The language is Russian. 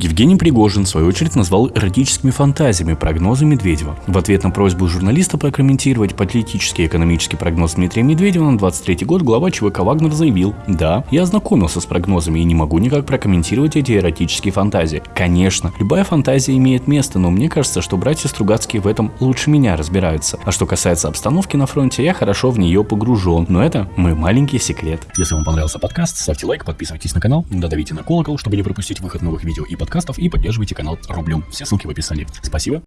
Евгений Пригожин, в свою очередь, назвал эротическими фантазиями прогнозы Медведева. В ответ на просьбу журналиста прокомментировать политический и экономический прогноз Дмитрия Медведева на 23 год, глава ЧВК «Вагнер» заявил, «Да, я ознакомился с прогнозами и не могу никак прокомментировать эти эротические фантазии. Конечно, любая фантазия имеет место, но мне кажется, что братья Стругацкие в этом лучше меня разбираются. А что касается обстановки на фронте, я хорошо в нее погружен, но это мой маленький секрет». Если вам понравился подкаст, ставьте лайк, подписывайтесь на канал, додавите на колокол, чтобы не пропустить выход новых видео и подкастов, и поддерживайте канал рублем. Все ссылки в описании. Спасибо.